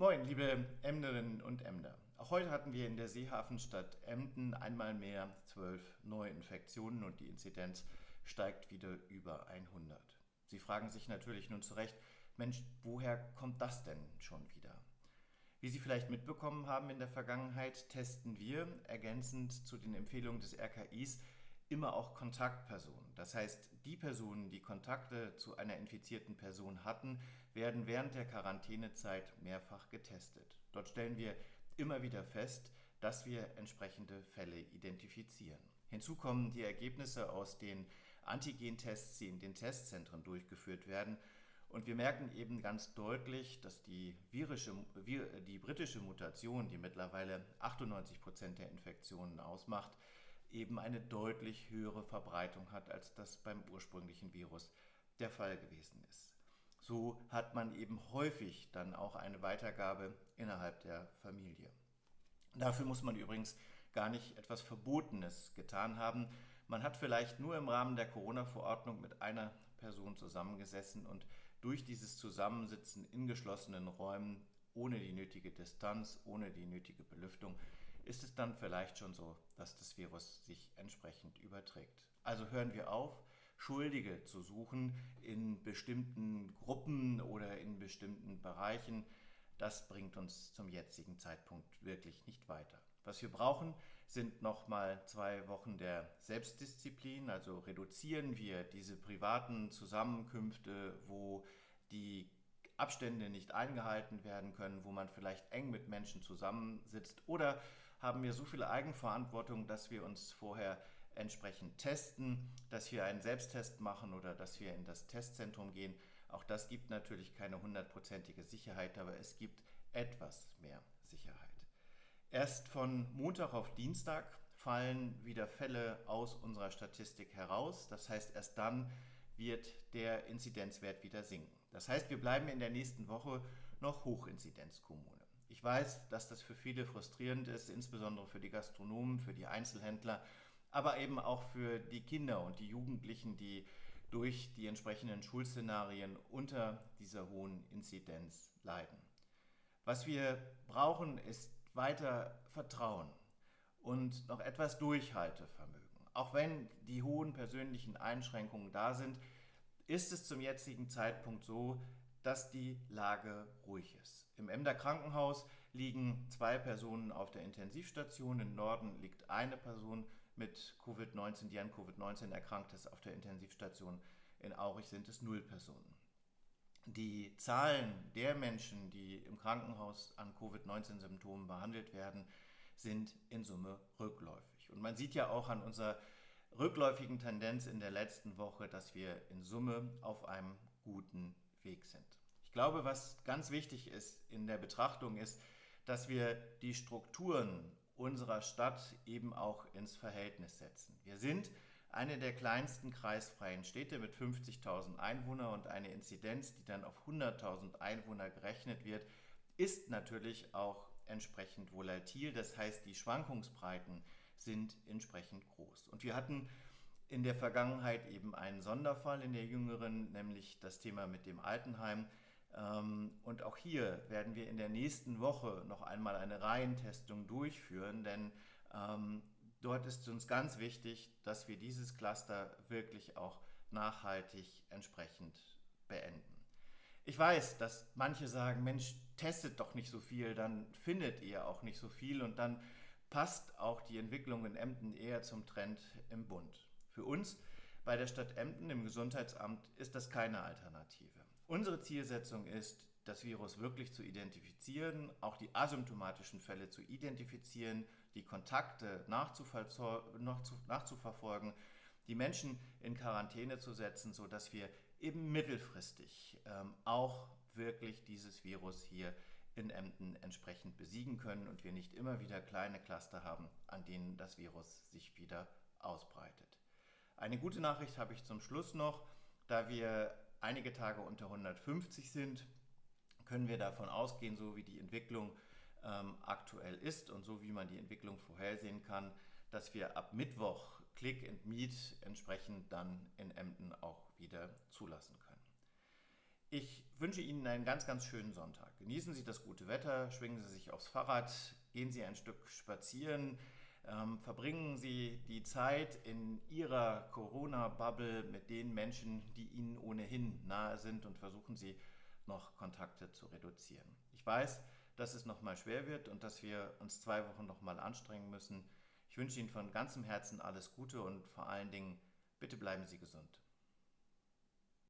Moin, liebe Emderinnen und Emder. Auch heute hatten wir in der Seehafenstadt Emden einmal mehr zwölf Neuinfektionen und die Inzidenz steigt wieder über 100. Sie fragen sich natürlich nun zu Recht, Mensch, woher kommt das denn schon wieder? Wie Sie vielleicht mitbekommen haben in der Vergangenheit, testen wir ergänzend zu den Empfehlungen des RKIs immer auch Kontaktpersonen. Das heißt, die Personen, die Kontakte zu einer infizierten Person hatten, werden während der Quarantänezeit mehrfach getestet. Dort stellen wir immer wieder fest, dass wir entsprechende Fälle identifizieren. Hinzu kommen die Ergebnisse aus den Antigentests, die in den Testzentren durchgeführt werden. Und wir merken eben ganz deutlich, dass die, virische, die britische Mutation, die mittlerweile 98 Prozent der Infektionen ausmacht, eben eine deutlich höhere Verbreitung hat, als das beim ursprünglichen Virus der Fall gewesen ist. So hat man eben häufig dann auch eine Weitergabe innerhalb der Familie. Dafür muss man übrigens gar nicht etwas Verbotenes getan haben. Man hat vielleicht nur im Rahmen der Corona-Verordnung mit einer Person zusammengesessen und durch dieses Zusammensitzen in geschlossenen Räumen ohne die nötige Distanz, ohne die nötige Belüftung ist es dann vielleicht schon so, dass das Virus sich entsprechend überträgt. Also hören wir auf, Schuldige zu suchen in bestimmten Gruppen oder in bestimmten Bereichen. Das bringt uns zum jetzigen Zeitpunkt wirklich nicht weiter. Was wir brauchen, sind nochmal zwei Wochen der Selbstdisziplin. Also reduzieren wir diese privaten Zusammenkünfte, wo die Abstände nicht eingehalten werden können, wo man vielleicht eng mit Menschen zusammensitzt oder haben wir so viel Eigenverantwortung, dass wir uns vorher entsprechend testen, dass wir einen Selbsttest machen oder dass wir in das Testzentrum gehen. Auch das gibt natürlich keine hundertprozentige Sicherheit, aber es gibt etwas mehr Sicherheit. Erst von Montag auf Dienstag fallen wieder Fälle aus unserer Statistik heraus. Das heißt, erst dann wird der Inzidenzwert wieder sinken. Das heißt, wir bleiben in der nächsten Woche noch Hochinzidenzkommune. Ich weiß, dass das für viele frustrierend ist, insbesondere für die Gastronomen, für die Einzelhändler, aber eben auch für die Kinder und die Jugendlichen, die durch die entsprechenden Schulszenarien unter dieser hohen Inzidenz leiden. Was wir brauchen, ist weiter Vertrauen und noch etwas Durchhaltevermögen. Auch wenn die hohen persönlichen Einschränkungen da sind, ist es zum jetzigen Zeitpunkt so, dass die Lage ruhig ist. Im Emder Krankenhaus liegen zwei Personen auf der Intensivstation. Im Norden liegt eine Person mit Covid-19, die an Covid-19 erkrankt ist, auf der Intensivstation. In Aurich sind es null Personen. Die Zahlen der Menschen, die im Krankenhaus an Covid-19-Symptomen behandelt werden, sind in Summe rückläufig. Und man sieht ja auch an unserer rückläufigen Tendenz in der letzten Woche, dass wir in Summe auf einem guten Weg sind. Glaube, was ganz wichtig ist in der Betrachtung ist, dass wir die Strukturen unserer Stadt eben auch ins Verhältnis setzen. Wir sind eine der kleinsten kreisfreien Städte mit 50.000 Einwohnern und eine Inzidenz, die dann auf 100.000 Einwohner gerechnet wird, ist natürlich auch entsprechend volatil. Das heißt, die Schwankungsbreiten sind entsprechend groß. Und wir hatten in der Vergangenheit eben einen Sonderfall in der jüngeren, nämlich das Thema mit dem Altenheim. Ähm, und auch hier werden wir in der nächsten Woche noch einmal eine Reihentestung durchführen, denn ähm, dort ist uns ganz wichtig, dass wir dieses Cluster wirklich auch nachhaltig entsprechend beenden. Ich weiß, dass manche sagen, Mensch, testet doch nicht so viel, dann findet ihr auch nicht so viel und dann passt auch die Entwicklung in Emden eher zum Trend im Bund. Für uns bei der Stadt Emden im Gesundheitsamt ist das keine Alternative. Unsere Zielsetzung ist, das Virus wirklich zu identifizieren, auch die asymptomatischen Fälle zu identifizieren, die Kontakte nachzuverfolgen, die Menschen in Quarantäne zu setzen, sodass wir eben mittelfristig ähm, auch wirklich dieses Virus hier in Emden entsprechend besiegen können und wir nicht immer wieder kleine Cluster haben, an denen das Virus sich wieder ausbreitet. Eine gute Nachricht habe ich zum Schluss noch. Da wir einige Tage unter 150 sind, können wir davon ausgehen, so wie die Entwicklung ähm, aktuell ist und so wie man die Entwicklung vorhersehen kann, dass wir ab Mittwoch Click and Meet entsprechend dann in Emden auch wieder zulassen können. Ich wünsche Ihnen einen ganz, ganz schönen Sonntag. Genießen Sie das gute Wetter, schwingen Sie sich aufs Fahrrad, gehen Sie ein Stück spazieren, ähm, verbringen Sie die Zeit in Ihrer Corona-Bubble mit den Menschen, die Ihnen ohnehin nahe sind und versuchen Sie noch Kontakte zu reduzieren. Ich weiß, dass es nochmal schwer wird und dass wir uns zwei Wochen nochmal anstrengen müssen. Ich wünsche Ihnen von ganzem Herzen alles Gute und vor allen Dingen, bitte bleiben Sie gesund.